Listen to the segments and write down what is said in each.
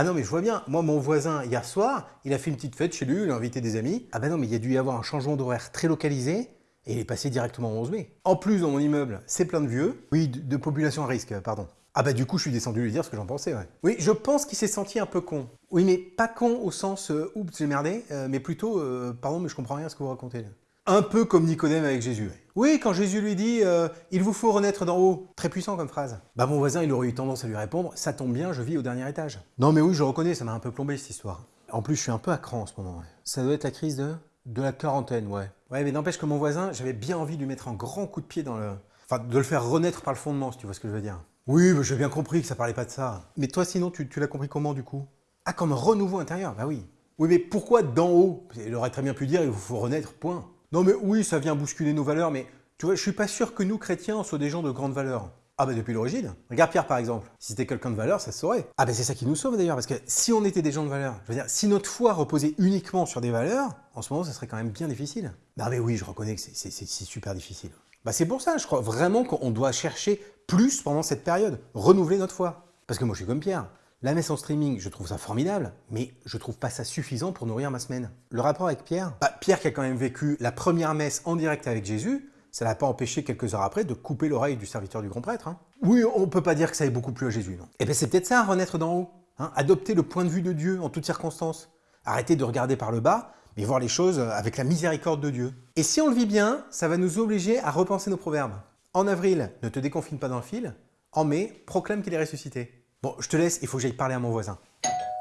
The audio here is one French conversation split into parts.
Ah non, mais je vois bien. Moi, mon voisin, hier soir, il a fait une petite fête chez lui, il a invité des amis. Ah bah non, mais il y a dû y avoir un changement d'horaire très localisé et il est passé directement au 11 mai. En plus, dans mon immeuble, c'est plein de vieux. Oui, de, de population à risque, pardon. Ah bah du coup, je suis descendu lui dire ce que j'en pensais, ouais. Oui, je pense qu'il s'est senti un peu con. Oui, mais pas con au sens euh, oups, j'ai merdé, euh, mais plutôt euh, pardon, mais je comprends rien à ce que vous racontez. là. Un peu comme Nicodème avec Jésus. Oui, quand Jésus lui dit euh, il vous faut renaître d'en haut. Très puissant comme phrase. Bah mon voisin, il aurait eu tendance à lui répondre ça tombe bien, je vis au dernier étage. Non mais oui, je reconnais, ça m'a un peu plombé cette histoire. En plus, je suis un peu à cran en ce moment. Ça doit être la crise de? De la quarantaine, ouais. Ouais, mais n'empêche que mon voisin, j'avais bien envie de lui mettre un grand coup de pied dans le enfin de le faire renaître par le fondement, si tu vois ce que je veux dire. Oui, bah, j'ai bien compris que ça parlait pas de ça. Mais toi, sinon, tu, tu l'as compris comment, du coup? Ah, comme renouveau intérieur Bah oui. Oui, mais pourquoi d'en haut? Il aurait très bien pu dire, il vous faut renaître, point. Non, mais oui, ça vient bousculer nos valeurs, mais tu vois, je suis pas sûr que nous, chrétiens, on soit des gens de grande valeur. Ah bah depuis l'origine. Regarde Pierre par exemple. Si c'était quelqu'un de valeur, ça se saurait. Ah bah c'est ça qui nous sauve d'ailleurs, parce que si on était des gens de valeur, je veux dire, si notre foi reposait uniquement sur des valeurs, en ce moment, ça serait quand même bien difficile. Non mais oui, je reconnais que c'est super difficile. Bah c'est pour ça, je crois vraiment qu'on doit chercher plus pendant cette période, renouveler notre foi. Parce que moi je suis comme Pierre. La messe en streaming, je trouve ça formidable, mais je trouve pas ça suffisant pour nourrir ma semaine. Le rapport avec Pierre? Bah, Pierre qui a quand même vécu la première messe en direct avec Jésus, ça l'a pas empêché quelques heures après de couper l'oreille du serviteur du grand prêtre. hein. Oui, on peut pas dire que ça ait beaucoup plu à Jésus, non. Et bien c'est peut-être ça, renaître d'en haut. hein, adopter le point de vue de Dieu en toutes circonstances. Arrêter de regarder par le bas, mais voir les choses avec la miséricorde de Dieu. Et si on le vit bien, ça va nous obliger à repenser nos proverbes. En avril, ne te déconfine pas d'un fil. En mai, proclame qu'il est ressuscité. Bon, je te laisse, il faut que j'aille parler à mon voisin.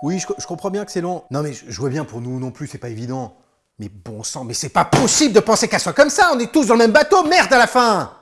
Oui, je, comprends bien que c'est long. Non mais je, je vois bien pour nous non plus, c'est pas évident. Mais bon sang, mais c'est pas possible de penser qu'elle soit comme ça, on est tous dans le même bateau, merde à la fin